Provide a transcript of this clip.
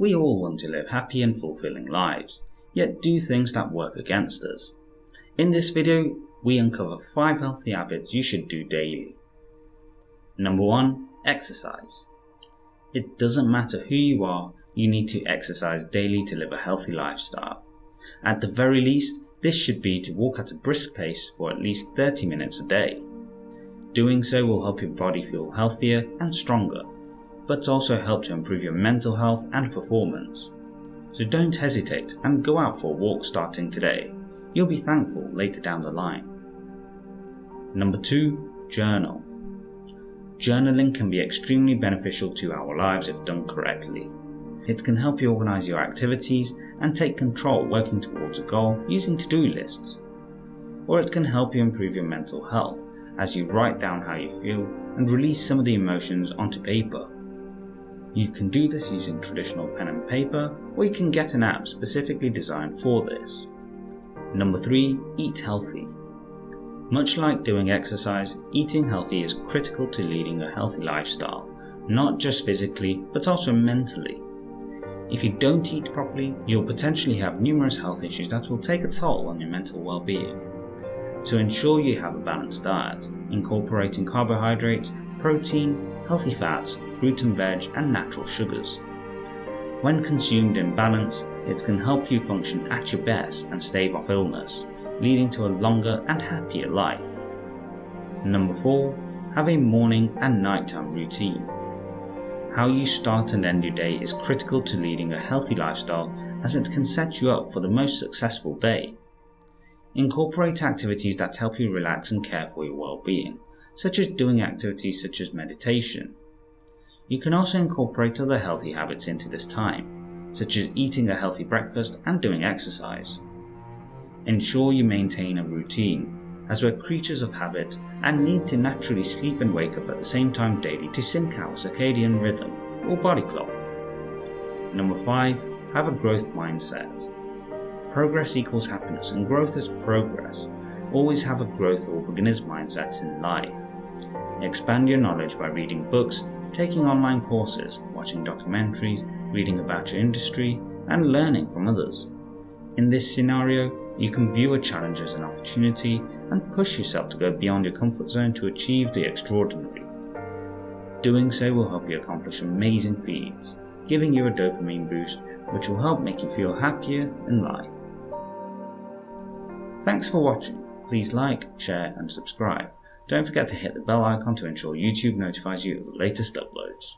We all want to live happy and fulfilling lives, yet do things that work against us. In this video, we uncover 5 healthy habits you should do daily. Number 1. Exercise. It doesn't matter who you are, you need to exercise daily to live a healthy lifestyle. At the very least, this should be to walk at a brisk pace for at least 30 minutes a day. Doing so will help your body feel healthier and stronger, but also help to improve your mental health and performance. So don't hesitate and go out for a walk starting today. You'll be thankful later down the line. Number 2. Journal. Journaling can be extremely beneficial to our lives if done correctly. It can help you organise your activities and take control working towards a goal using to-do lists. Or it can help you improve your mental health as you write down how you feel and release some of the emotions onto paper. You can do this using traditional pen and paper or you can get an app specifically designed for this. Number 3. Eat healthy. Much like doing exercise, eating healthy is critical to leading a healthy lifestyle, not just physically but also mentally. If you don't eat properly, you'll potentially have numerous health issues that will take a toll on your mental well-being. So ensure you have a balanced diet, incorporating carbohydrates, protein, healthy fats, fruit and veg and natural sugars. When consumed in balance, it can help you function at your best and stave off illness, leading to a longer and happier life. Number 4. Have a morning and nighttime routine. How you start and end your day is critical to leading a healthy lifestyle as it can set you up for the most successful day. Incorporate activities that help you relax and care for your well-being, such as doing activities such as meditation. You can also incorporate other healthy habits into this time, such as eating a healthy breakfast and doing exercise. Ensure you maintain a routine as we're creatures of habit and need to naturally sleep and wake up at the same time daily to sync our circadian rhythm or body clock. Number 5. Have a growth mindset. Progress equals happiness and growth is progress. Always have a growth or beginner's mindset in life. Expand your knowledge by reading books, taking online courses, watching documentaries, reading about your industry, and learning from others. In this scenario, you can view a challenge as an opportunity and push yourself to go beyond your comfort zone to achieve the extraordinary. Doing so will help you accomplish amazing feats, giving you a dopamine boost which will help make you feel happier in life. Thanks for watching. Please like, share and subscribe. Don't forget to hit the bell icon to ensure YouTube notifies you of the latest uploads.